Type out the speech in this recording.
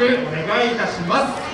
くお願いいたします。